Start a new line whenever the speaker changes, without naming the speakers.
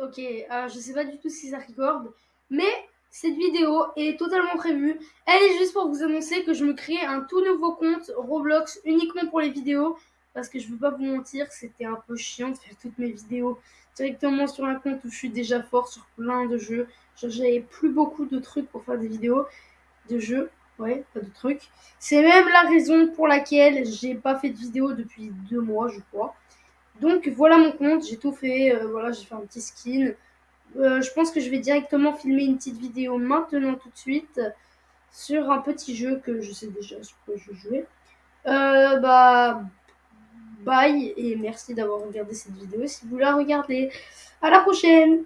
Ok, alors je sais pas du tout si ça record, mais cette vidéo est totalement prévue. Elle est juste pour vous annoncer que je me crée un tout nouveau compte Roblox uniquement pour les vidéos. Parce que je veux pas vous mentir, c'était un peu chiant de faire toutes mes vidéos directement sur un compte où je suis déjà fort sur plein de jeux. J'avais plus beaucoup de trucs pour faire des vidéos de jeux. Ouais, pas de trucs. C'est même la raison pour laquelle j'ai pas fait de vidéo depuis deux mois, je crois. Donc voilà mon compte, j'ai tout fait, euh, voilà j'ai fait un petit skin. Euh, je pense que je vais directement filmer une petite vidéo maintenant tout de suite sur un petit jeu que je sais déjà sur quoi je jouer. Euh, bah bye et merci d'avoir regardé cette vidéo si vous la regardez. À la prochaine